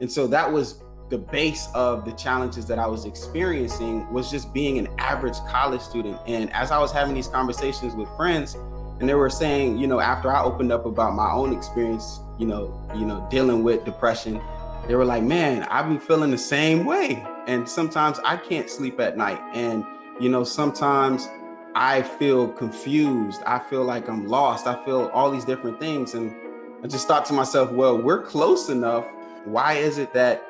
And so that was the base of the challenges that I was experiencing was just being an average college student. And as I was having these conversations with friends, and they were saying, you know, after I opened up about my own experience, you know, you know, dealing with depression, they were like, "Man, I've been feeling the same way." And sometimes I can't sleep at night, and you know, sometimes I feel confused. I feel like I'm lost. I feel all these different things, and I just thought to myself, "Well, we're close enough. Why is it that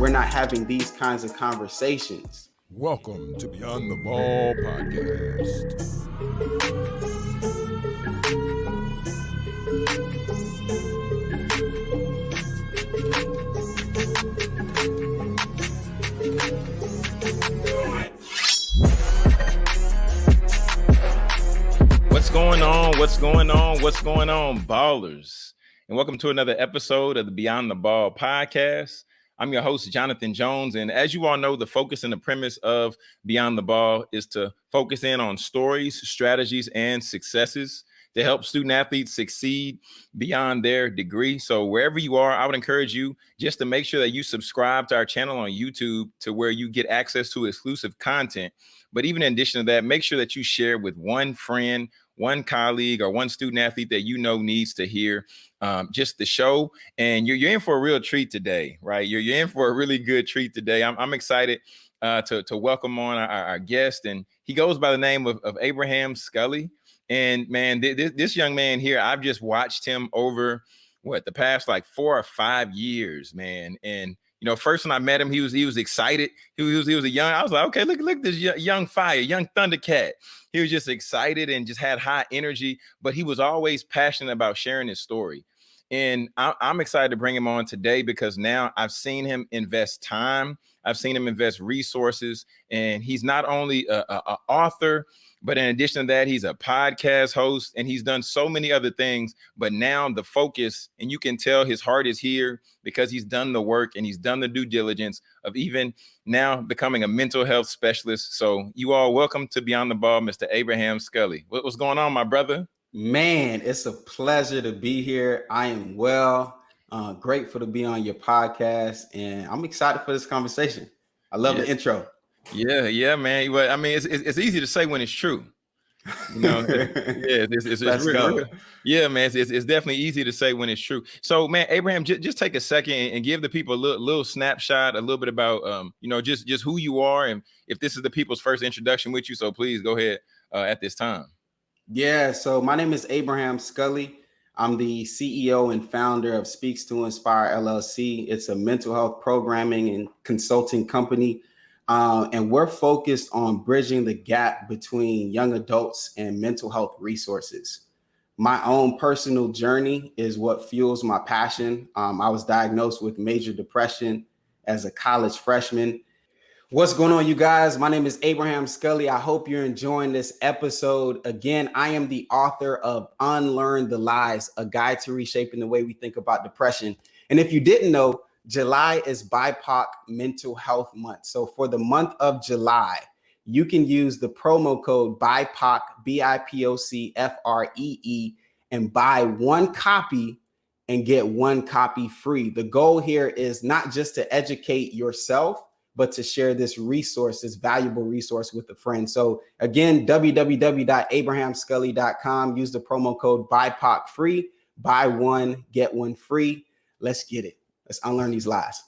we're not having these kinds of conversations?" Welcome to Beyond the Ball podcast. What's going on? What's going on? What's going on, ballers? And welcome to another episode of the Beyond the Ball podcast. I'm your host, Jonathan Jones. And as you all know, the focus and the premise of Beyond the Ball is to focus in on stories, strategies, and successes to help student athletes succeed beyond their degree. So wherever you are, I would encourage you just to make sure that you subscribe to our channel on YouTube to where you get access to exclusive content. But even in addition to that, make sure that you share with one friend, one colleague, or one student athlete that you know needs to hear um, just the show. And you're, you're in for a real treat today, right? You're, you're in for a really good treat today. I'm, I'm excited uh, to, to welcome on our, our, guest. And he goes by the name of, of Abraham Scully. And man, th- th- this young man here, I've just watched him over what the past like four or five years, man. And you know, first when I met him, he was he was excited. He was he was a young. I was like, okay, look look this young fire, young Thundercat. He was just excited and just had high energy. But he was always passionate about sharing his story. And I, am excited to bring him on today because now I've seen him invest time. I've seen him invest resources, and he's not only a, a, a author, but in addition to that, he's a podcast host and he's done so many other things. But now the focus, and you can tell his heart is here because he's done the work and he's done the due diligence of even now becoming a mental health specialist. So, you all welcome to Beyond the Ball, Mr. Abraham Scully. What, what's going on, my brother? Man, it's a pleasure to be here. I am well. Uh, grateful to be on your podcast, and I'm excited for this conversation. I love the intro. Yeah, yeah, man. Well, I mean, it's, it's, it's easy to say when it's true. You know, yeah, it's, it's, it's real, yeah, man. It's, it's, definitely easy to say when it's true. So, man, Abraham, j- just take a second and give the people a little, little snapshot, a little bit about, um, you know, just just who you are, and if this is the people's first introduction with you. So, please go ahead uh, at this time. Yeah. So, my name is Abraham Scully. I'm the CEO and founder of Speaks to Inspire LLC. It's a mental health programming and consulting company uh, and we're focused on bridging the gap between young adults and mental health resources. My own personal journey is what fuels my passion. Um, I was diagnosed with major depression as a college freshman. What's going on, you guys? My name is Abraham Scully. I hope you're enjoying this episode. Again, I am the author of Unlearn the Lies, a guide to reshaping the way we think about depression. And if you didn't know, July is BIPOC Mental Health Month. So for the month of July, you can use the promo code BIPOC, B I P O C F R E E, and buy one copy and get one copy free. The goal here is not just to educate yourself, but to share this resource, this valuable resource with a friend. So again, www.abrahamscully.com. Use the promo code BIPOC free. Buy one, get one free. Let's get it. Let's unlearn these lies.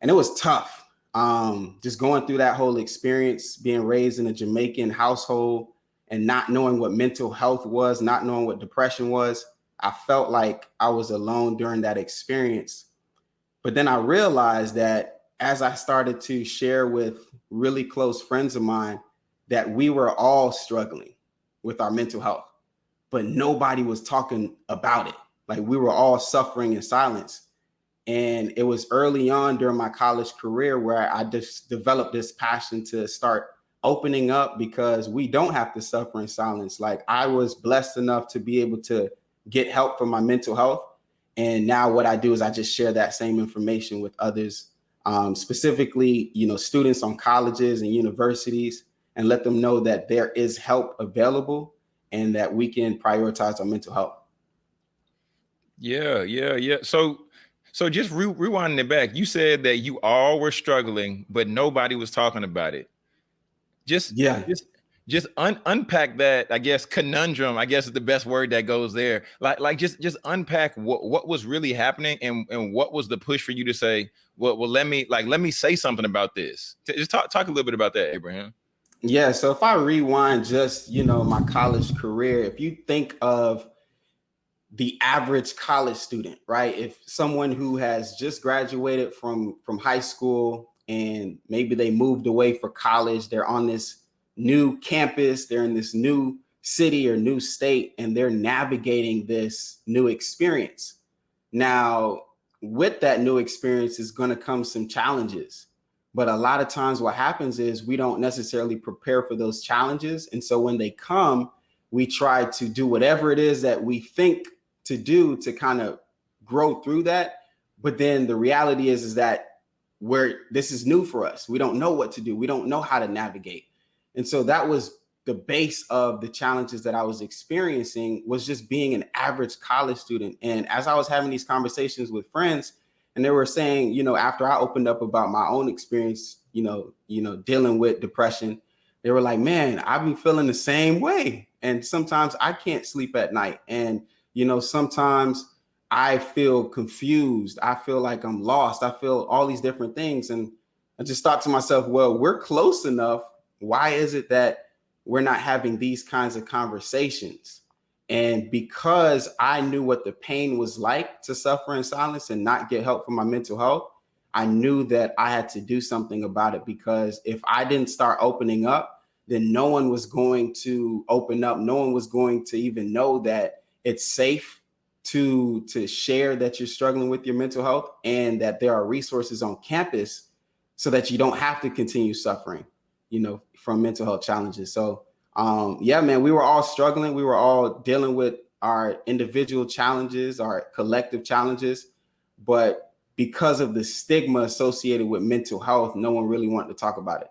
And it was tough. Um, just going through that whole experience, being raised in a Jamaican household and not knowing what mental health was, not knowing what depression was. I felt like I was alone during that experience. But then I realized that as I started to share with really close friends of mine, that we were all struggling with our mental health, but nobody was talking about it. Like we were all suffering in silence. And it was early on during my college career where I just developed this passion to start opening up because we don't have to suffer in silence. Like I was blessed enough to be able to get help for my mental health. And now what I do is I just share that same information with others, um, specifically, you know, students on colleges and universities, and let them know that there is help available and that we can prioritize our mental health. Yeah, yeah, yeah. So So just re rewinding it back, you said that you all were struggling, but nobody was talking about it. Just yeah, just just un unpack that. I guess conundrum. I guess is the best word that goes there. Like like just just unpack what what was really happening and and what was the push for you to say, well, well, let me like let me say something about this. Just talk talk a little bit about that, Abraham. Yeah. So if I rewind just you know my college career, if you think of the average college student, right? If someone who has just graduated from from high school and maybe they moved away for college, they're on this new campus, they're in this new city or new state, and they're navigating this new experience. Now, with that new experience is going to come some challenges. But a lot of times what happens is we don't necessarily prepare for those challenges. And so when they come, we try to do whatever it is that we think to do to kind of grow through that. But then the reality is, is that where this is new for us. We don't know what to do. We don't know how to navigate. And so that was the base of the challenges that I was experiencing was just being an average college student. And as I was having these conversations with friends, and they were saying, you know, after I opened up about my own experience, you know, you know, dealing with depression, they were like, man, I've been feeling the same way. And sometimes I can't sleep at night. And, you know, sometimes I feel confused. I feel like I'm lost. I feel all these different things. And I just thought to myself, well, we're close enough why is it that we're not having these kinds of conversations? And because I knew what the pain was like to suffer in silence and not get help for my mental health, I knew that I had to do something about it because if I didn't start opening up, then no one was going to open up. No one was going to even know that it's safe to to share that you're struggling with your mental health and that there are resources on campus so that you don't have to continue suffering you know, from mental health challenges. So um, yeah, man, we were all struggling. We were all dealing with our individual challenges, our collective challenges, but because of the stigma associated with mental health, no one really wanted to talk about it.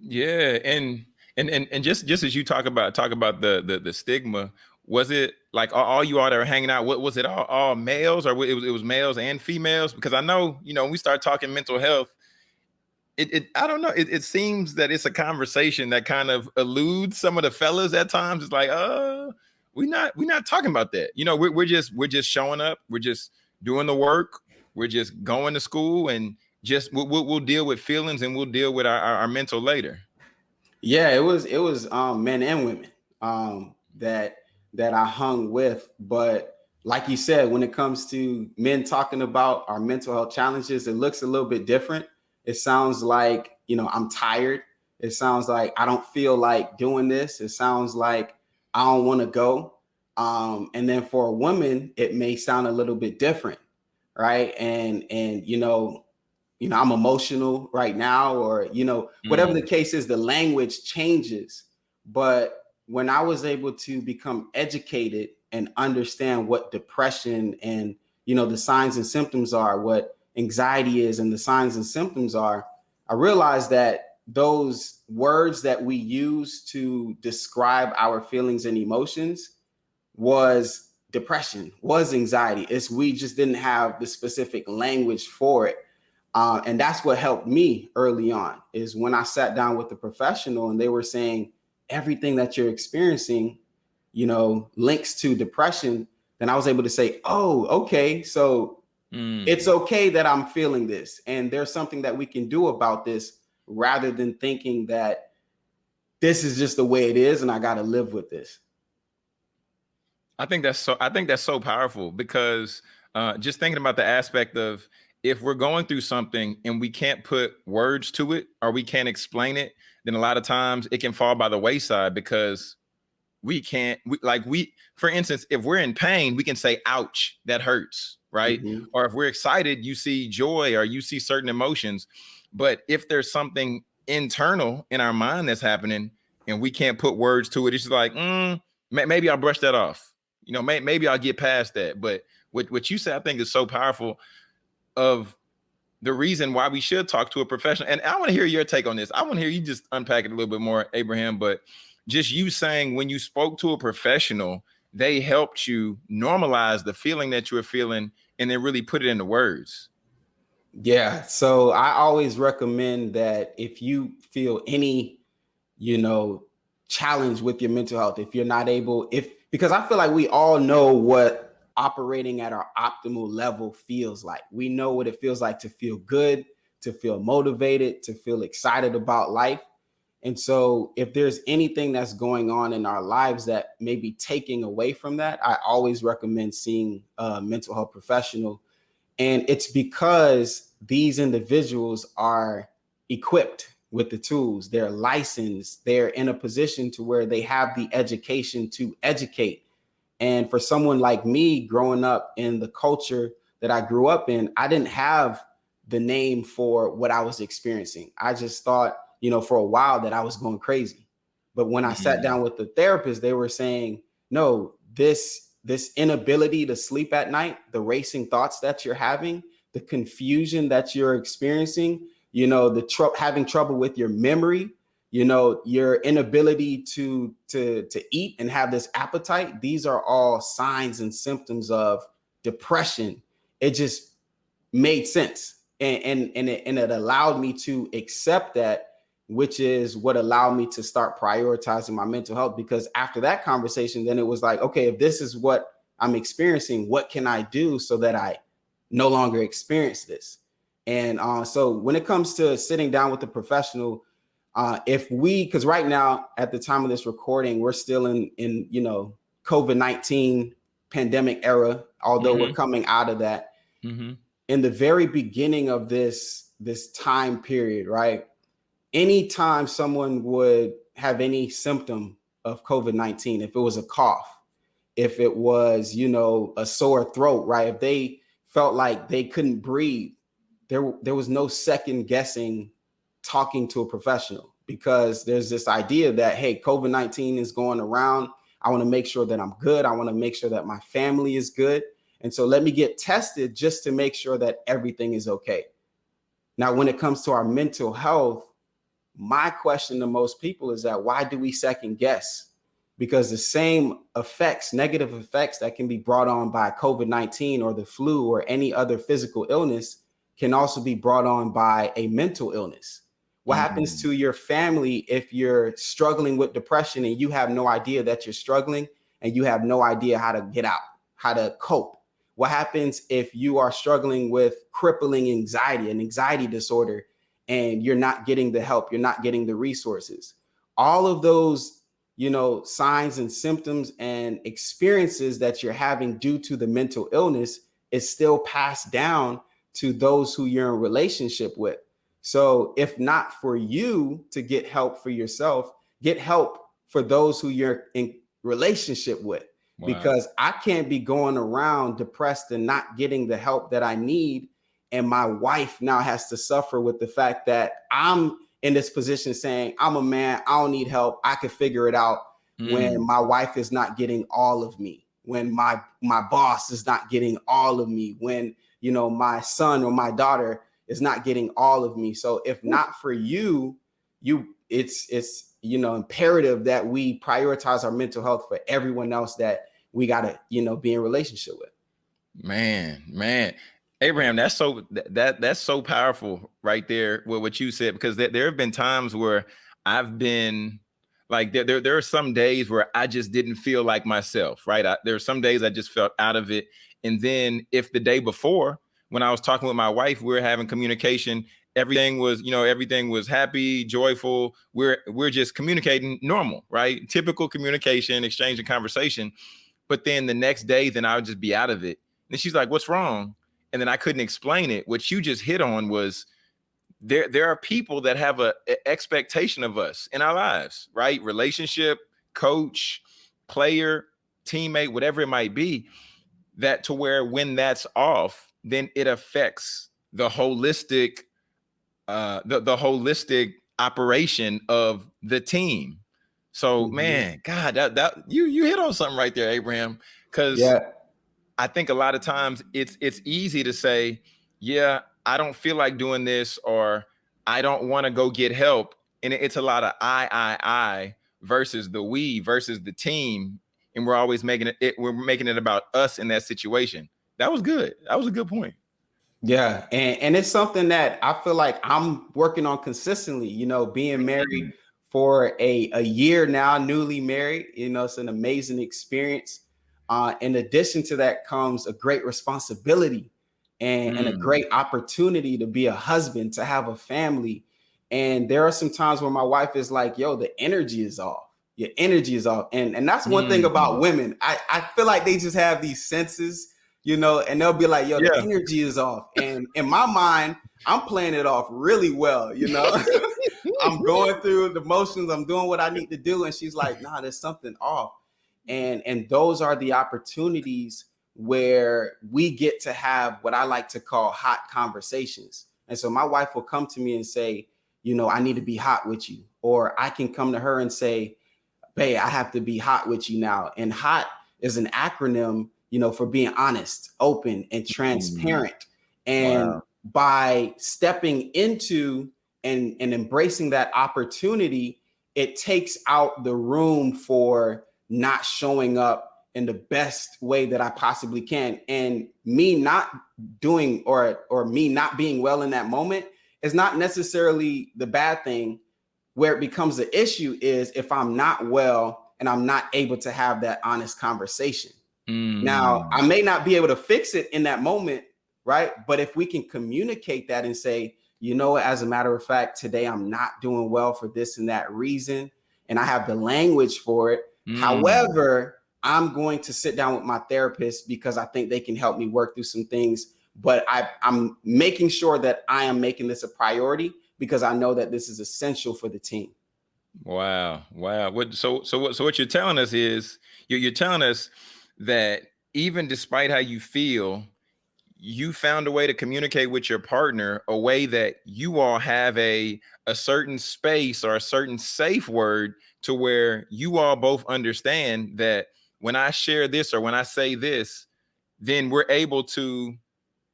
Yeah, and and and and just just as you talk about talk about the the, the stigma, was it like all you all that were hanging out? What was it all, all males or it was it was males and females? Because I know you know we start talking mental health, it, it I don't know. It, it seems that it's a conversation that kind of eludes some of the fellas at times. It's like, uh, we're not we're not talking about that. You know, we're, we're just we're just showing up. We're just doing the work. We're just going to school and just we'll, we'll, we'll deal with feelings and we'll deal with our, our, our, mental later. Yeah, it was it was um, men and women um, that that I hung with, but like you said, when it comes to men talking about our mental health challenges, it looks a little bit different it sounds like, you know, I'm tired. It sounds like I don't feel like doing this. It sounds like I don't want to go. Um, and then for a woman, it may sound a little bit different, right? And and you know, you know, I'm emotional right now, or you know, whatever mm. the case is, the language changes. But when I was able to become educated and understand what depression and you know the signs and symptoms are, what anxiety is and the signs and symptoms are, I realized that those words that we use to describe our feelings and emotions was depression, was anxiety. It's we just didn't have the specific language for it. Uh, and that's what helped me early on is when I sat down with the professional and they were saying everything that you're experiencing, you know, links to depression. Then I was able to say, oh, okay. So Mm. It's okay that I'm feeling this, and there's something that we can do about this rather than thinking that this is just the way it is and I got to live with this. I think that's so I think that's so powerful because uh, just thinking about the aspect of if we're going through something and we can't put words to it or we can't explain it, then a lot of times it can fall by the wayside because we can't we, like we for instance if we're in pain we can say ouch that hurts right? Mm-hmm. Or if we're excited, you see joy or you see certain emotions. But if there's something internal in our mind that's happening and we can't put words to it, it's just like, mm, maybe I'll brush that off. You know, may, maybe I'll get past that. But what, what you said, I think is so powerful of the reason why we should talk to a professional. And I want to hear your take on this. I want to hear you just unpack it a little bit more, Abraham, but just you saying when you spoke to a professional, they helped you normalize the feeling that you were feeling and then really put it into words? Yeah. So I always recommend that if you feel any, you know, challenge with your mental health, if you're not able, if because I feel like we all know what operating at our optimal level feels like. We know what it feels like to feel good, to feel motivated, to feel excited about life. And so, if there's anything that's going on in our lives that may be taking away from that, I always recommend seeing a mental health professional. And it's because these individuals are equipped with the tools, they're licensed, they're in a position to where they have the education to educate. And for someone like me growing up in the culture that I grew up in, I didn't have the name for what I was experiencing. I just thought, you know, for a while that I was going crazy. But when I mm-hmm. sat down with the therapist, they were saying, no, this this inability to sleep at night, the racing thoughts that you're having, the confusion that you're experiencing, you know, the tr- having trouble with your memory, you know, your inability to to to eat and have this appetite, these are all signs and symptoms of depression. It just made sense and and and it, and it allowed me to accept that which is what allowed me to start prioritizing my mental health because after that conversation then it was like okay if this is what i'm experiencing what can i do so that i no longer experience this and uh, so when it comes to sitting down with a professional uh, if we because right now at the time of this recording we're still in in you know covid-19 pandemic era although mm-hmm. we're coming out of that mm-hmm in the very beginning of this this time period, right? Anytime someone would have any symptom of COVID-19, if it was a cough, if it was, you know, a sore throat, right? If they felt like they couldn't breathe, there there was no second guessing talking to a professional because there's this idea that hey, COVID-19 is going around. I want to make sure that I'm good. I want to make sure that my family is good. And so let me get tested just to make sure that everything is okay. Now, when it comes to our mental health, my question to most people is that why do we second guess? Because the same effects, negative effects that can be brought on by COVID 19 or the flu or any other physical illness can also be brought on by a mental illness. What mm-hmm. happens to your family if you're struggling with depression and you have no idea that you're struggling and you have no idea how to get out, how to cope? What happens if you are struggling with crippling anxiety, an anxiety disorder, and you're not getting the help, you're not getting the resources? All of those, you know, signs and symptoms and experiences that you're having due to the mental illness is still passed down to those who you're in relationship with. So if not for you to get help for yourself, get help for those who you're in relationship with because I can't be going around depressed and not getting the help that I need. And my wife now has to suffer with the fact that I'm in this position saying, I'm a man, I don't need help, I can figure it out mm. when my wife is not getting all of me, when my my boss is not getting all of me, when you know my son or my daughter is not getting all of me. So if not for you, you it's it's you know imperative that we prioritize our mental health for everyone else that we got to, you know, be in relationship with. Man, man. Abraham, that's so that that's so powerful right there with what you said because there, there have been times where I've been like there, there, there are some days where I just didn't feel like myself, right? I, there are some days I just felt out of it. And then if the day before, when I was talking with my wife, we are having communication, everything was, you know, everything was happy, joyful. We're we're just communicating normal, right? Typical communication, exchange and conversation. But then the next day, then I would just be out of it. And she's like, "What's wrong?" And then I couldn't explain it. What you just hit on was there. There are people that have a, a expectation of us in our lives, right? Relationship, coach, player, teammate, whatever it might be. That to where when that's off, then it affects the holistic, uh, the the holistic operation of the team so mm-hmm. man, God, that that you you hit on something right there, Abraham. Because yeah. I think a lot of times it's it's easy to say, yeah, I don't feel like doing this, or I don't want to go get help. And it's a lot of I, I, I versus the we versus the team. And we're always making it, it we're making it about us in that situation. that was good. That was a good point. Yeah, and and it's something that I feel like I'm working on consistently. You know, being married for a a year now, newly married. You know, it's an amazing experience. Uh, in addition to that comes a great responsibility and, mm. and a mm. great opportunity to be a husband, to have a family. And there are some times where my wife is like, yo, the energy is off. Your energy is off. And, and that's one mm. thing about mm-hmm. women. I, I feel like they just have these senses, you know, and they'll be like, yo, yeah. the energy is off. And in my mind, I'm playing it off really well, you know. I'm going through the motions, I'm doing what I need to do. And she's like, nah, there's something off. And and those are the opportunities where we get to have what I like to call hot conversations. And so my wife will come to me and say, you know, I need to be hot with you. Or I can come to her and say, Babe, I have to be hot with you now. And hot is an acronym, you know, for being honest, open, and transparent. Mm. And wow. by stepping into and, and embracing that opportunity, it takes out the room for not showing up in the best way that I possibly can. And me not doing or or me not being well in that moment is not necessarily the bad thing. Where it becomes the issue is if I'm not well and I'm not able to have that honest conversation. Mm. Now, I may not be able to fix it in that moment, right? But if we can communicate that and say, you know, as a matter of fact, today I'm not doing well for this and that reason, and I have the language for it. Mm. However, I'm going to sit down with my therapist because I think they can help me work through some things. But I, I'm making sure that I am making this a priority because I know that this is essential for the team. Wow, wow. What so so what so what you're telling us is you're, you're telling us that even despite how you feel, you found a way to communicate with your partner a way that you all have a a certain space or a certain safe word to where you all both understand that when I share this or when I say this, then we're able to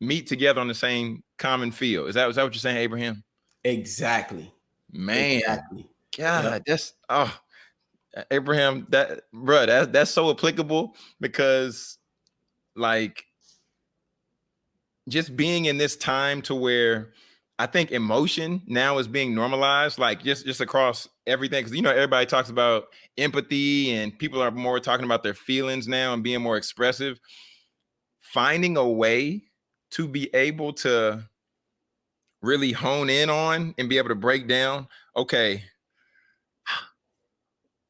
meet together on the same common field. Is that is that what you're saying, Abraham? Exactly. Man, exactly. God, yep. that's oh Abraham, that bro, that, that's so applicable because like just being in this time to where I think emotion now is being normalized, like just just across everything. Because you know everybody talks about empathy, and people are more talking about their feelings now and being more expressive. Finding a way to be able to really hone in on and be able to break down. Okay,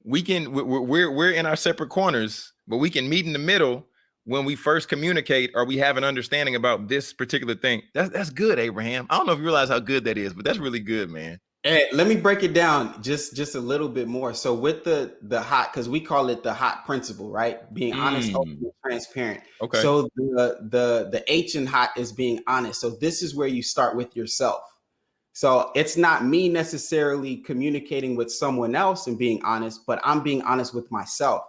we can we're we're, we're in our separate corners, but we can meet in the middle when we first communicate or we have an understanding about this particular thing. That's that's good, Abraham. I don't know if you realize how good that is, but that's really good, man. Hey, let me break it down just just a little bit more. So with the the hot, because we call it the hot principle, right? Being mm. honest, open, transparent. Okay. So the the the H in hot is being honest. So this is where you start with yourself. So it's not me necessarily communicating with someone else and being honest, but I'm being honest with myself.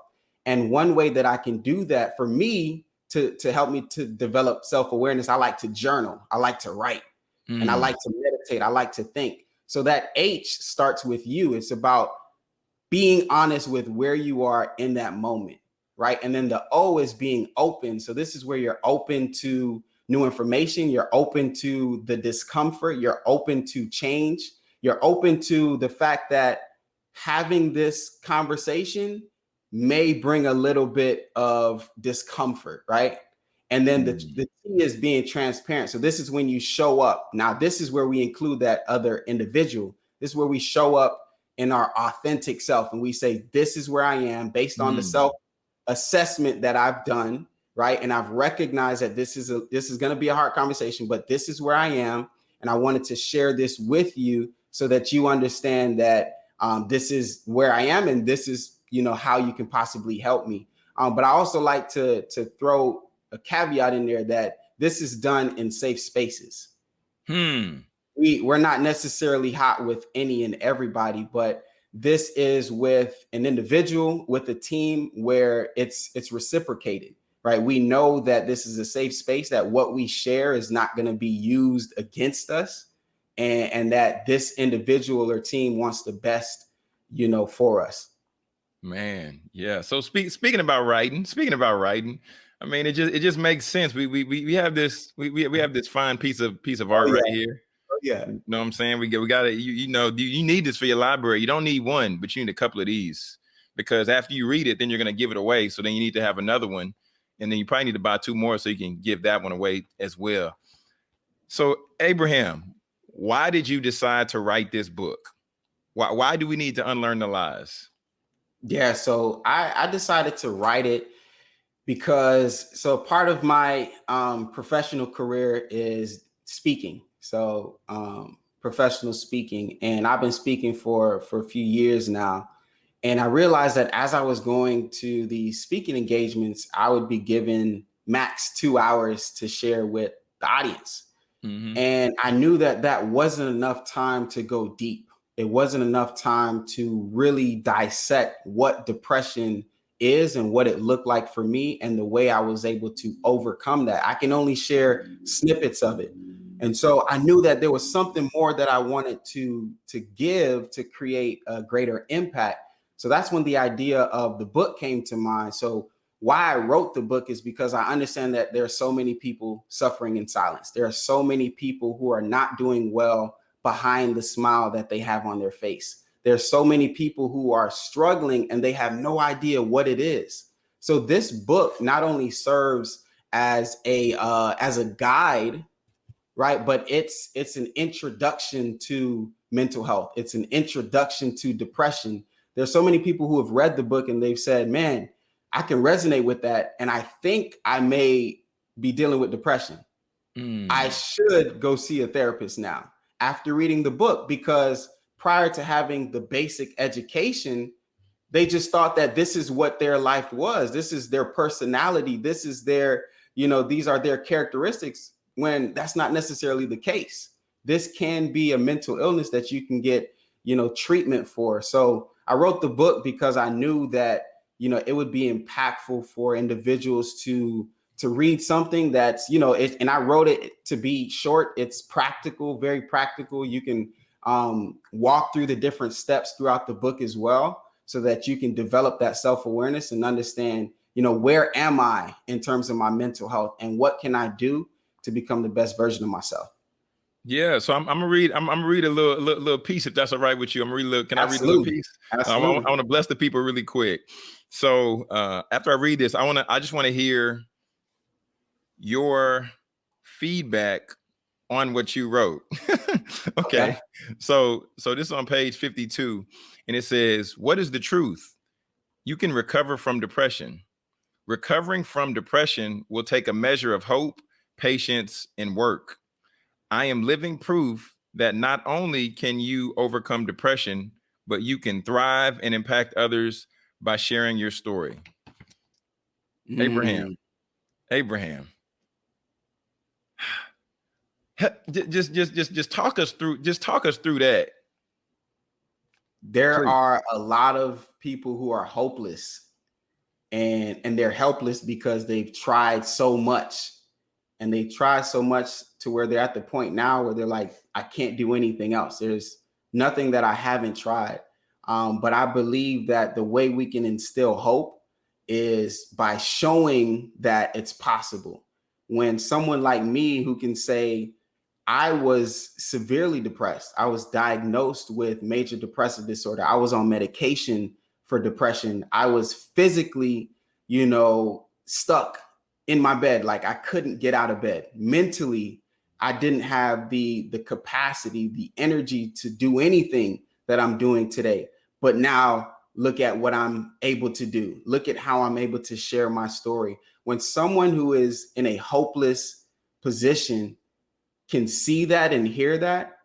And one way that I can do that for me to, to help me to develop self-awareness, I like to journal. I like to write mm. and I mm. like to meditate. I like to think. So that H starts with you. It's about being honest with where you are in that moment, right? And then the O is being open. So this is where you're open to new information. You're open to the discomfort. You're open to change. You're open to the fact that having this conversation may bring a little bit of discomfort, right? And then the, mm. the T is being transparent. So this is when you show up. Now, this is where we include that other individual. This is where we show up in our authentic self and we say, this is where I am based on mm. the self assessment that I've done, right? And I've recognized that this is a this is going to be a hard conversation, but this is where I am. And I wanted to share this with you so that you understand that um, this is where I am and this is you know, how you can possibly help me. Um, but I also like to, to throw a caveat in there that this is done in safe spaces. Hmm. We, we're not necessarily hot with any and everybody, but this is with an individual, with a team where it's it's reciprocated, right? We know that this is a safe space, that what we share is not going to be used against us, and, and that this individual or team wants the best, you know, for us. Man, yeah. So speak, speaking about writing, speaking about writing, I mean, it just it just makes sense. We we we have this we we, we have this fine piece of piece of oh, art oh, yeah. right here. Oh, yeah, you know what I'm saying? We get we got to you you know you, you need this for your library. You don't need one, but you need a couple of these because after you read it, then you're gonna give it away. So then you need to have another one, and then you probably need to buy two more so you can give that one away as well. So Abraham, why did you decide to write this book? Why why do we need to unlearn the lies? Yeah, so I, I decided to write it because so part of my um, professional career is speaking. So um, professional speaking, and I've been speaking for for a few years now. And I realized that as I was going to the speaking engagements, I would be given max two hours to share with the audience. Mm-hmm. And I knew that that wasn't enough time to go deep. It wasn't enough time to really dissect what depression is and what it looked like for me and the way I was able to overcome that. I can only share snippets of it. And so I knew that there was something more that I wanted to to give to create a greater impact. So that's when the idea of the book came to mind. So why I wrote the book is because I understand that there are so many people suffering in silence. There are so many people who are not doing well behind the smile that they have on their face. There's so many people who are struggling and they have no idea what it is. So this book not only serves as a uh, as a guide, right? But it's it's an introduction to mental health. It's an introduction to depression. There's so many people who have read the book and they've said, "Man, I can resonate with that. And I think I may be dealing with depression. Mm. I should go see a therapist now after reading the book because prior to having the basic education, they just thought that this is what their life was. This is their personality. This is their, you know, these are their characteristics when that's not necessarily the case. This can be a mental illness that you can get, you know, treatment for. So I wrote the book because I knew that you know, it would be impactful for individuals to to read something that's, you know, it, and I wrote it to be short. It's practical, very practical. You can um, walk through the different steps throughout the book as well, so that you can develop that self awareness and understand, you know, where am I in terms of my mental health and what can I do to become the best version of myself. Yeah, so I'm, I'm gonna read. I'm, I'm, gonna read a little, little, little piece if that's all right with you. I'm gonna read a little. Can Absolutely. I read a little piece? Absolutely. I, I want to bless the people really quick. So uh, after I read this, I want to, I just want to hear your feedback on what you wrote. okay. okay. So, so this is on page 52 and it says, what is the truth? You can recover from depression. Recovering from depression will take a measure of hope, patience, and work. I am living proof that not only can you overcome depression, but you can thrive and impact others by sharing your story. Mm. Abraham, Abraham, just just just just talk us through just talk us through that. There Please. are a lot of people who are hopeless and and they're helpless because they've tried so much and they try so much to where they're at the point now where they're like I can't do anything else. There's nothing that I haven't tried. Um, but I believe that the way we can instill hope is by showing that it's possible. When someone like me who can say, I was severely depressed, I was diagnosed with major depressive disorder, I was on medication for depression, I was physically, you know, stuck in my bed, like I couldn't get out of bed. Mentally, I didn't have the the capacity, the energy to do anything that I'm doing today. But now look at what I'm able to do. Look at how I'm able to share my story. When someone who is in a hopeless position can see that and hear that,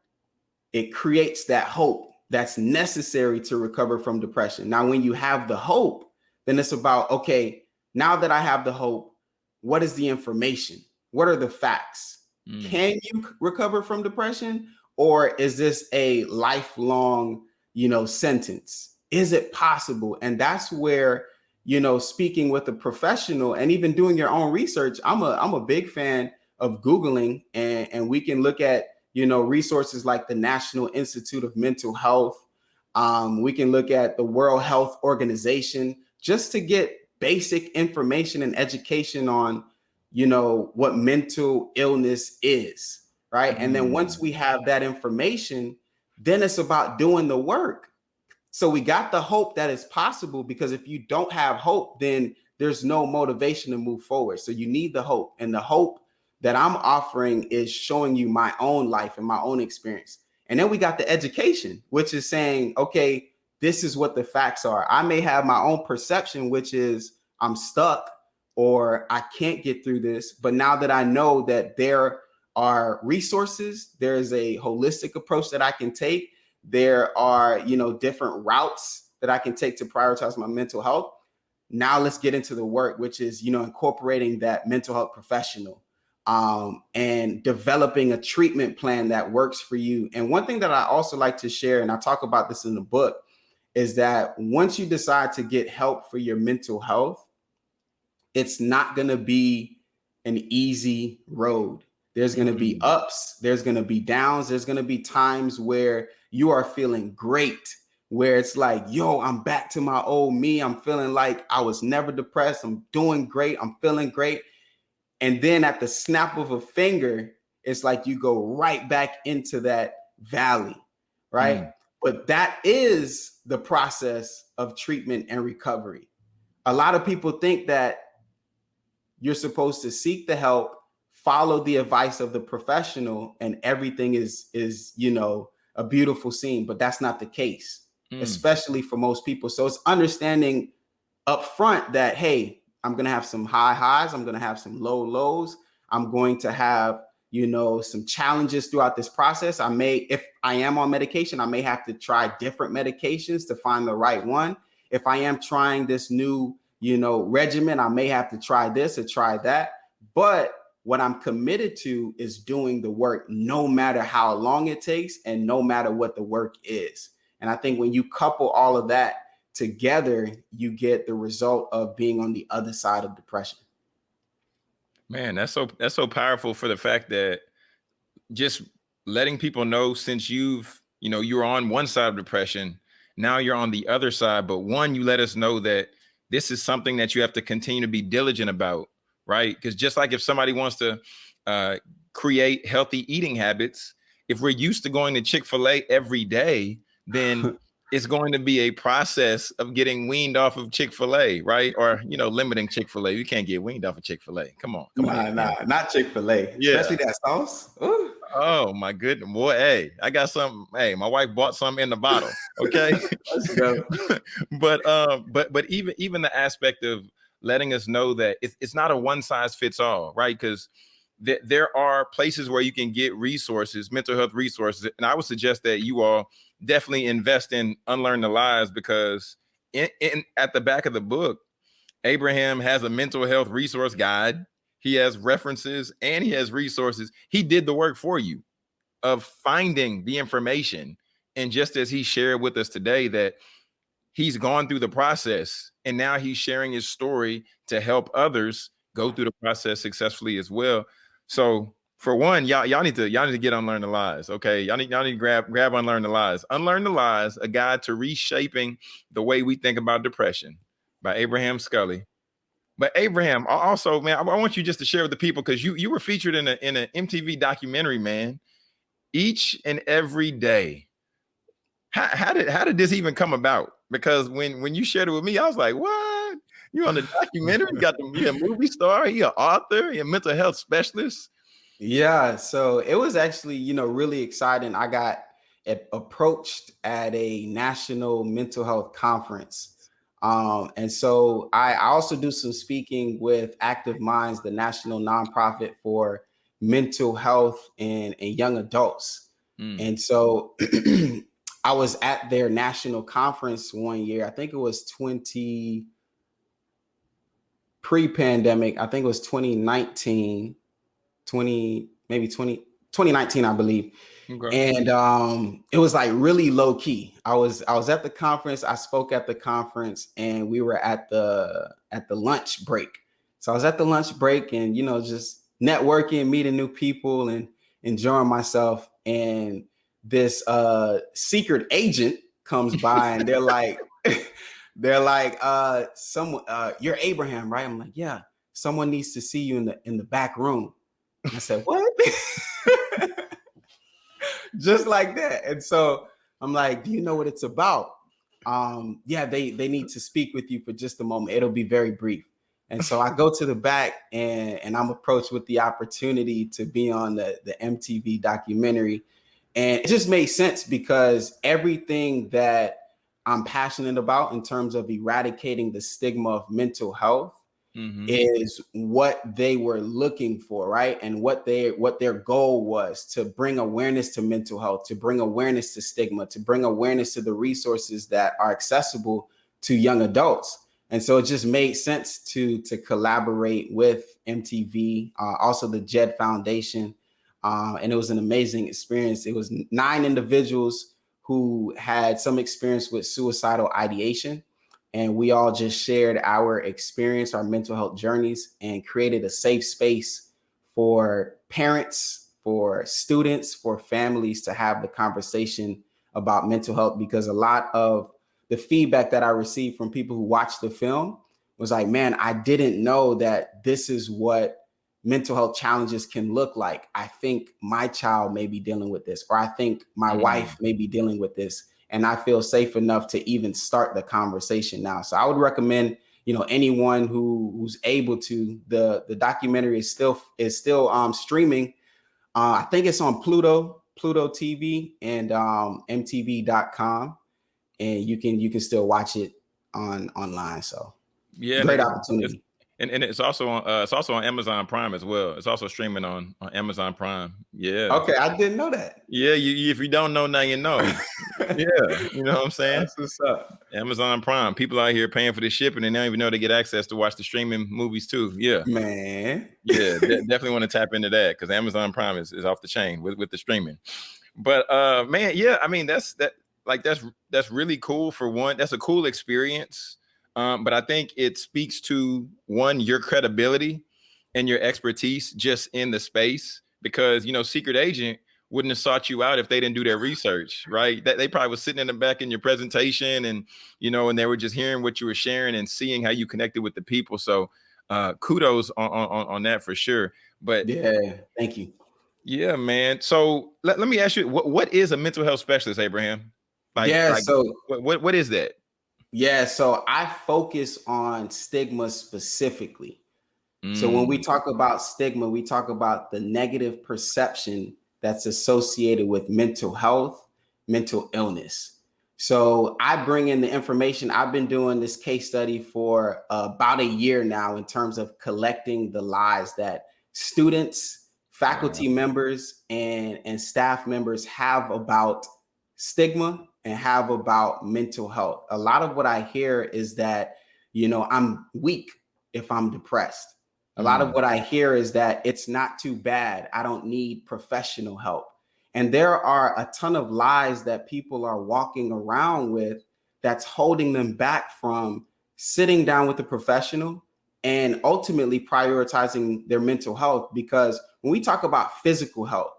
it creates that hope that's necessary to recover from depression. Now, when you have the hope, then it's about, okay, now that I have the hope, what is the information? What are the facts? Mm. Can you recover from depression? Or is this a lifelong you know, sentence? Is it possible? And that's where, you know, speaking with a professional and even doing your own research, I'm a I'm a big fan of Googling and, and we can look at, you know, resources like the National Institute of Mental Health. Um, we can look at the World Health Organization just to get basic information and education on, you know, what mental illness is, right? And then once Mm. we have that information, then it's about doing the work. So we got the hope that it's possible because if you don't have hope, then there's no motivation to move forward. So you need the hope. And the hope that I'm offering is showing you my own life and my own experience. And then we got the education, which is saying, okay, this is what the facts are. I may have my own perception, which is I'm stuck or I can't get through this. But now that I know that there are resources, there's a holistic approach that I can take. There are, you know, different routes that I can take to prioritize my mental health. Now let's get into the work, which is, you know, incorporating that mental health professional um, and developing a treatment plan that works for you. And one thing that I also like to share, and I talk about this in the book, is that once you decide to get help for your mental health, it's not going to be an easy road. There's going to be Mm. ups, there's going to be downs, there's going to be times where you are feeling great, where it's like, yo, I'm back to my old me. I'm feeling like I was never depressed. I'm doing great. I'm feeling great. And then at the snap of a finger, it's like you go right back into that valley, right? Mm. But that is the process of treatment and recovery. A lot of people think that you're supposed to seek the help, follow the advice of the professional, and everything is is you know a beautiful scene. But that's not the case, Mm. especially for most people. So it's understanding up front that hey, I'm gonna have some high highs, I'm gonna have some low lows, I'm going to have you know some challenges throughout this process. I may, if I am on medication, I may have to try different medications to find the right one. If I am trying this new you know regimen, I may have to try this or try that. But what I'm committed to is doing the work no matter how long it takes and no matter what the work is. And I think when you couple all of that together, you get the result of being on the other side of depression. Man, that's so that's so powerful for the fact that just letting people know since you've, you know, you're on one side of depression, now you're on the other side, but one you let us know that this is something that you have to continue to be diligent about, right? Because just like if somebody wants to uh, create healthy eating habits, if we're used to going to Chick-fil-A every day, then it's going to be a process of getting weaned off of Chick-fil-A, right? Or you know, limiting Chick-fil-A. You can't get weaned off of Chick-fil-A. Come on, come on. Nah, nah, not Chick Fil A, Yeah. especially that sauce. Ooh. Oh my goodness, boy! Hey, I got some. Hey, my wife bought some in the bottle. Okay, Let's go. but um, but but even even the aspect of letting us know that it's, it's not a one size fits all, right? Because th- there are places where you can get resources, mental health resources, and I would suggest that you all definitely invest in unlearn the lies because in, in at the back of the book, Abraham has a mental health resource guide. He has references and he has resources. He did the work for you of finding the information. And just as he shared with us today, that he's gone through the process and now he's sharing his story to help others go through the process successfully as well. So for one, y'all, y'all need to y'all need to get unlearn the lies. Okay. Y'all need y'all need to grab grab unlearn the lies. Unlearn the lies, a guide to reshaping the way we think about depression by Abraham Scully. But Abraham, also, man, I, want you just to share with the people because you you were featured in a in an MTV documentary, man. Each and every day. How, how did how did this even come about? Because when when you shared it with me, I was like, what? You on the documentary? You got the you a movie star? You an author? You a mental health specialist? Yeah, so it was actually, you know, really exciting. I got a- approached at a national mental health conference. Um, and so I, I also do some speaking with Active Minds, the national nonprofit for mental health and, and young adults. Mm, And so I was at their national conference one year. I think it was 20 pre-pandemic. I think it was 2019, 20, maybe 20, 2019, I believe. okay. And um, it was like really low key. I was I was at the conference. I spoke at the conference, and we were at the at the lunch break. So I was at the lunch break, and you know, just networking, meeting new people, and enjoying myself. And this uh, secret agent comes by, and they're like, they're like, uh, someone, uh, you're Abraham, right? I'm like, yeah. Someone needs to see you in the in the back room. I said, what? Just like that. And so I'm like, do you know what it's about? Um, yeah, they they need to speak with you for just a moment. It'll be very brief. And so I go to the back and, and I'm approached with the opportunity to be on the, the MTV documentary. And it just made sense because everything that I'm passionate about in terms of eradicating the stigma of mental health mm-hmm. is what they were looking for, right? And what they what their goal was to bring awareness to mental health, to bring awareness to stigma, to bring awareness to the resources that are accessible to young adults and so it just made sense to to collaborate with MTV, uh, also the Jed Foundation, uh, and it was an amazing experience. It was nine individuals who had some experience with suicidal ideation, and we all just shared our experience, our mental health journeys, and created a safe space for parents, for students, for families to have the conversation about mental health because a lot of the feedback that I received from people who watched the film was like, man, I didn't know that this is what mental health challenges can look like. I think my child may be dealing with this, or I think my mm. wife may be dealing with this. And I feel safe enough to even start the conversation now. So I would recommend, you know, anyone who who's able to, the the documentary is still is still um streaming. Uh, I think it's on Pluto, Pluto TV and um MTV.com and you can you can still watch it on online. So yeah, great opportunity. And, and it's also on uh, it's also on Amazon Prime as well. It's also streaming on, on Amazon Prime. Yeah. Okay, I didn't know that. Yeah, you, if you don't know now, you know. yeah, you know what I'm saying. That's what's up. Amazon Prime. People out here paying for the shipping, and they don't even know they get access to watch the streaming movies too. Yeah, man. Yeah, de- definitely want to tap into that because Amazon Prime is, is off the chain with with the streaming. But uh, man, yeah, I mean that's that like that's that's really cool for one. That's a cool experience. Um, but I think it speaks to one your credibility and your expertise just in the space because you know secret agent wouldn't have sought you out if they didn't do their research right? That they probably was sitting in the back in your presentation and you know and they were just hearing what you were sharing and seeing how you connected with the people. So uh kudos on on, on that for sure. But yeah thank you. Yeah man. So let, let me ask you what, what is a mental health specialist abraham? Like, yeah. Like, so what what is that? Yeah. So I focus on stigma specifically. Mm. So when we mm. talk about stigma, we talk about the negative perception that's associated with mental health, mental illness. So I bring in the information. I've been doing this case study for uh, about a year now in terms of collecting the lies that students, faculty members, and, and staff members have about stigma and have about mental health. A lot of what I hear is that, you know, I'm weak if I'm depressed. A lot of mm. what I hear is that it's not too bad. I don't need professional help. And there are a ton of lies that people are walking around with that's holding them back from sitting down with a professional and ultimately prioritizing their mental health. Because when we talk about physical health,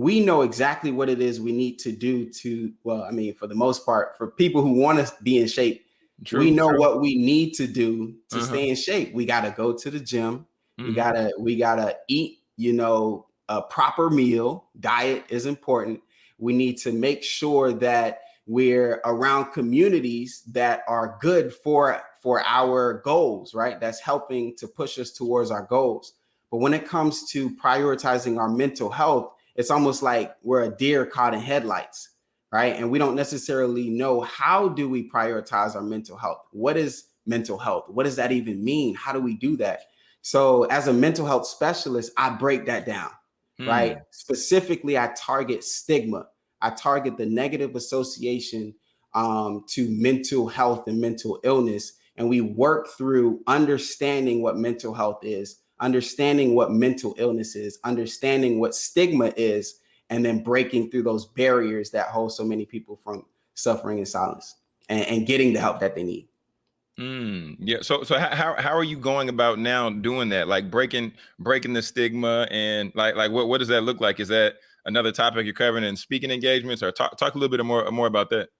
we know exactly what it is we need to do to well i mean for the most part for people who want to be in shape true, we know true. what we need to do to uh-huh. stay in shape we got to go to the gym mm-hmm. we gotta we gotta eat you know a proper meal diet is important we need to make sure that we're around communities that are good for for our goals right that's helping to push us towards our goals but when it comes to prioritizing our mental health it's almost like we're a deer caught in headlights, right? And we don't necessarily know how do we prioritize our mental health? What is mental health? What does that even mean? How do we do that? So as a mental health specialist, I break that down, hmm. right? Specifically, I target stigma. I target the negative association um, to mental health and mental illness. And we work through understanding what mental health is, understanding what mental illness is, understanding what stigma is, and then breaking through those barriers that hold so many people from suffering in silence and, and getting the help that they need. Mm, yeah. So, so how, how are you going about now doing that? Like breaking, breaking the stigma and like, like what, what does that look like? Is that another topic you're covering in speaking engagements or talk, talk a little bit more, more about that?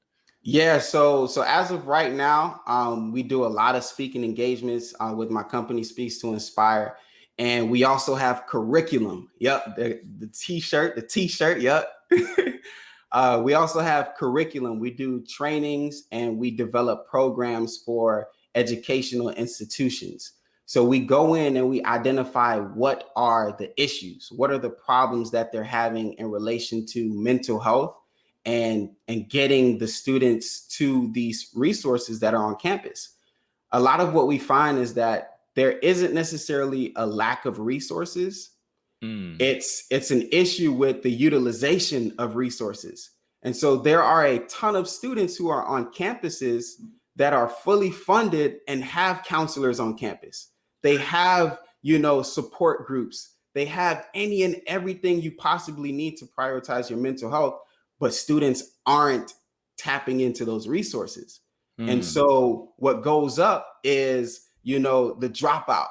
Yeah, so so as of right now, um, we do a lot of speaking engagements uh, with my company, Speaks to Inspire, and we also have curriculum. Yep, the, t-shirt, the t-shirt. Yep. uh, we also have curriculum. We do trainings and we develop programs for educational institutions. So we go in and we identify what are the issues, what are the problems that they're having in relation to mental health and, and getting the students to these resources that are on campus. A lot of what we find is that there isn't necessarily a lack of resources. Mm. It's, it's an issue with the utilization of resources. And so there are a ton of students who are on campuses that are fully funded and have counselors on campus. They have, you know, support groups. They have any and everything you possibly need to prioritize your mental health, but students aren't tapping into those resources. Mm. And so what goes up is, you know, the dropout,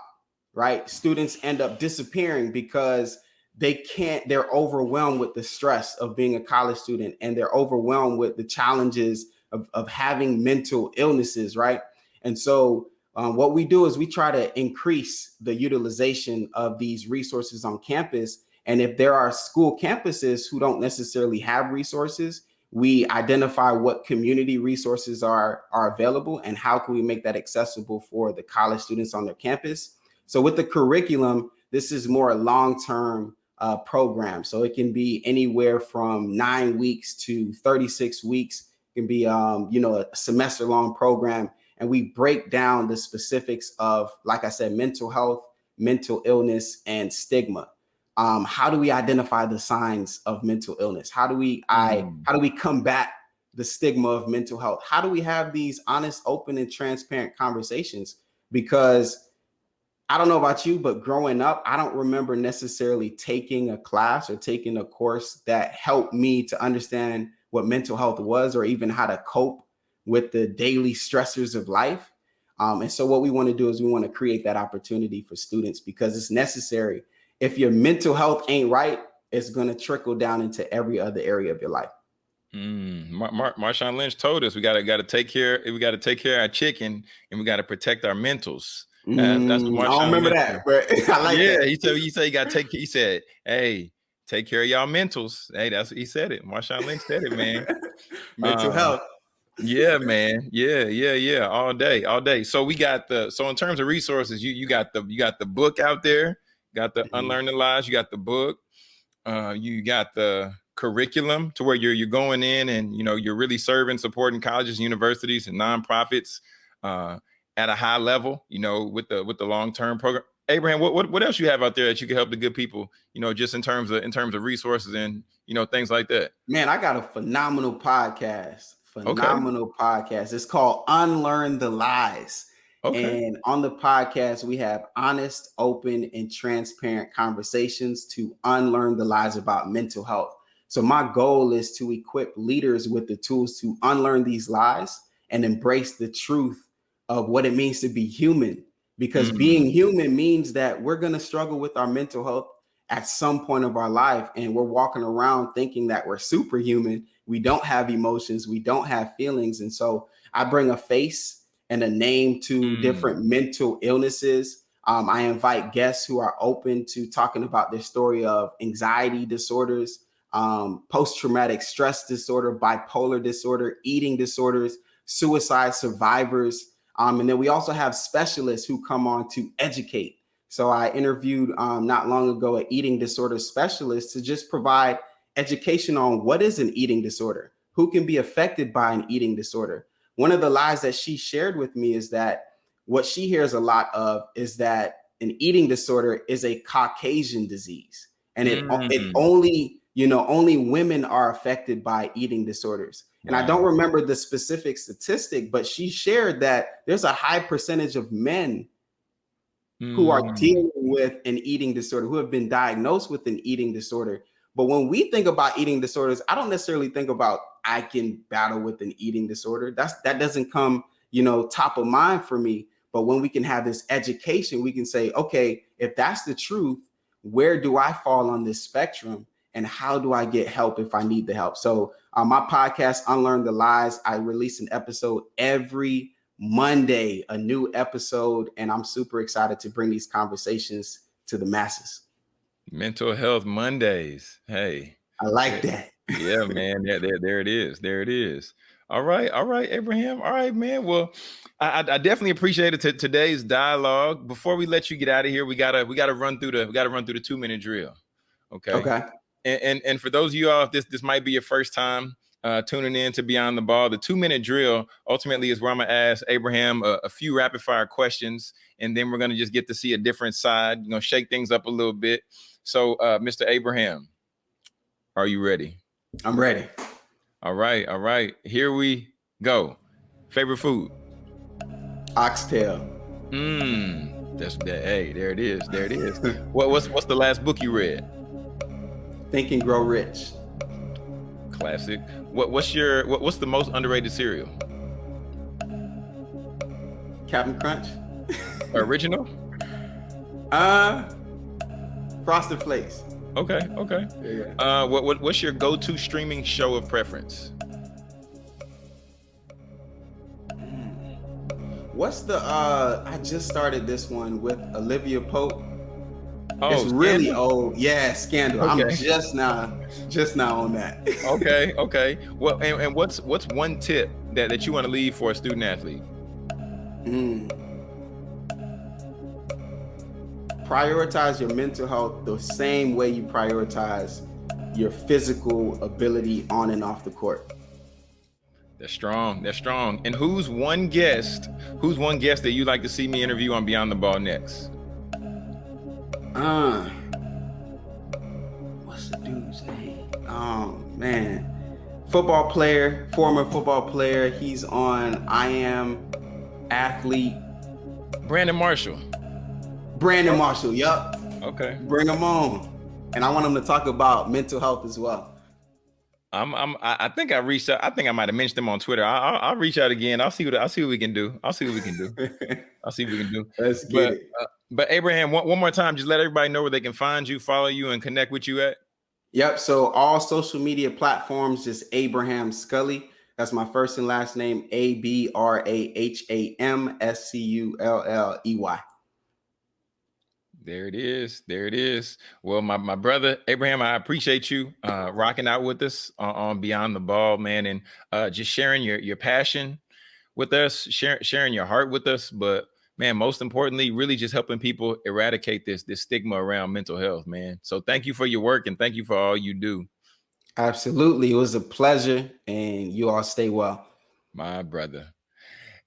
right? Students end up disappearing because they can't, they're overwhelmed with the stress of being a college student and they're overwhelmed with the challenges of, of having mental illnesses, right? And so um, what we do is we try to increase the utilization of these resources on campus. And if there are school campuses who don't necessarily have resources, we identify what community resources are, are available and how can we make that accessible for the college students on their campus. So with the curriculum, this is more a long-term uh, program. So it can be anywhere from nine weeks to 36 weeks. It can be, um, you know, a semester long program and we break down the specifics of, like I said, mental health, mental illness, and stigma. Um, how do we identify the signs of mental illness? How do we I mm. how do we combat the stigma of mental health? How do we have these honest, open, and transparent conversations? Because I don't know about you, but growing up, I don't remember necessarily taking a class or taking a course that helped me to understand what mental health was or even how to cope with the daily stressors of life. Um, and so what we want to do is we want to create that opportunity for students because it's necessary. If your mental health ain't right, it's going to trickle down into every other area of your life. Mm, Mar Mar Marshawn Lynch told us we got to got to take care we got to take care of our chicken and we got to protect our mentals. Uh, that's what mm, I don't remember that, but I like yeah, that. he said he said you got to take. He said, "Hey, take care of y'all mentals." Hey, that's what he said it. Marshawn Lynch said it, man. Mental uh, health yeah, man. Yeah, yeah, yeah. All day, all day. So we got the so in terms of resources, you you got the you got the book out there, got the mm-hmm. Unlearn the Lies, you got the book, uh, you got the curriculum to where you're you're going in and you know you're really serving, supporting colleges, universities, and nonprofits uh, at a high level. You know, with the with the long term program. Abraham, what, what what else you have out there that you can help the good people? You know, just in terms of in terms of resources and you know things like that. Man, I got a phenomenal podcast phenomenal okay. podcast. It's called Unlearn the Lies. Okay. And on the podcast, we have honest, open, and transparent conversations to unlearn the lies about mental health. So, my goal is to equip leaders with the tools to unlearn these lies and embrace the truth of what it means to be human. Because mm -hmm. being human means that we're going to struggle with our mental health at some point of our life and we're walking around thinking that we're superhuman we don't have emotions we don't have feelings and so i bring a face and a name to mm. different mental illnesses um, i invite guests who are open to talking about their story of anxiety disorders um, post-traumatic stress disorder bipolar disorder eating disorders suicide survivors um, and then we also have specialists who come on to educate so I interviewed um, not long ago an eating disorder specialist to just provide education on what is an eating disorder, who can be affected by an eating disorder. One of the lies that she shared with me is that what she hears a lot of is that an eating disorder is a Caucasian disease. And it, mm. it only, you know, only women are affected by eating disorders. And wow. I don't remember the specific statistic, but she shared that there's a high percentage of men mm. who are mm. dealing with an eating disorder, who have been diagnosed with an eating disorder. But when we think about eating disorders, I don't necessarily think about I can battle with an eating disorder. That's that doesn't come, you know, top of mind for me. But when we can have this education, we can say, okay, if that's the truth, where do I fall on this spectrum? and how do I get help if I need the help? So, uh, my podcast, Unlearn the Lies, I release an episode every Monday, a new episode, and I'm super excited to bring these conversations to the masses. Mental Health Mondays. Hey, I like that. yeah, man. There, there, there it is. There it is. All right, all right, Abraham. All right, man. Well, I, I definitely appreciated t- today's dialogue. Before we let you get out of here, we gotta we gotta run through the we gotta run through the two minute drill. Okay. Okay. And, and and for those of you all, if this this might be your first time uh, tuning in to Beyond the Ball, the two minute drill ultimately is where I'm gonna ask Abraham a, a few rapid fire questions, and then we're gonna just get to see a different side. You know, shake things up a little bit. So, uh, Mr. Abraham, are you ready? I'm ready. All right, all right. Here we go. Favorite food? Oxtail. Mmm. That's that. Hey, there it is. There it is. what, what's what's the last book you read? Think and Grow Rich. Classic. What what's your what, what's the most underrated cereal? Cap'n Crunch. Original? Uh, Frosted Flakes. Okay, okay. Yeah. Uh, what, what what's your go-to streaming show of preference? What's the uh I just started this one with Olivia Pope. Oh, it's really Scandal? old. Yeah, Scandal. I'm just now just now on that. Okay, okay. Well, and, and what's what's one tip that, that you want to leave for a student athlete? Mm. Prioritize your mental health the same way you prioritize your physical ability on and off the court. They're strong. They're strong. And who's one guest? Who's one guest that you'd like to see me interview on Beyond the Ball next? Uh, what's the dude's name? Oh man, football player, former football player. He's on I Am Athlete. Brandon Marshall. Brandon Marshall. Yup, Okay. bring him on. And I want him to talk about mental health as well. I'm. I'm. I think I reached out. I think I might have mentioned them on Twitter. I, I'll, I'll reach out again. I'll see what. I'll see what we can do. I'll see what we can do. I'll see what we can do. Let's get But, it. uh, but Abraham, one, one more time, just let everybody know where they can find you, follow you, and connect with you at. Yep. So all social media platforms, just Abraham Sculley. That's my first and last name, A B R A H A M S C U L L E Y. There it is. There it is. Well, my, my brother Abraham, I appreciate you uh, rocking out with us on, on Beyond the Ball, man, and uh, just sharing your your passion with us, sharing sharing your heart with us. But man, most importantly, really just helping people eradicate this this stigma around mental health, man. So thank you for your work and thank you for all you do, Absolutely. It was a pleasure, and you all stay well. my brother.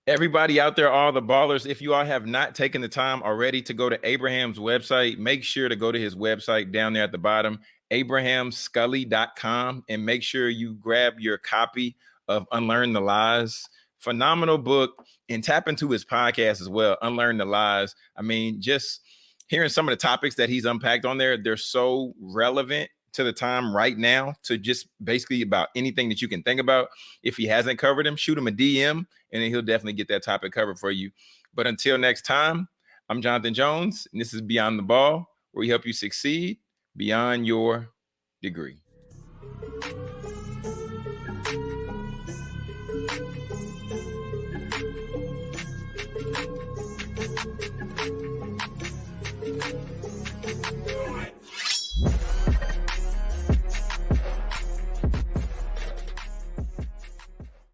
Everybody out there, all the ballers, if you all have not taken the time already to go to Abraham's website, make sure to go to his website down there at the bottom, abrahamsculley.com, and make sure you grab your copy of Unlearn the Lies. Phenomenal book, and tap into his podcast as well, Unlearn the Lies. I mean, just hearing some of the topics that he's unpacked on there, they're so relevant to the time right now to just basically about anything that you can think about. If he hasn't covered him, shoot him a DM and then he'll definitely get that topic covered for you. But until next time, I'm Jonathan Jones, and this is Beyond the Ball, where we help you succeed beyond your degree.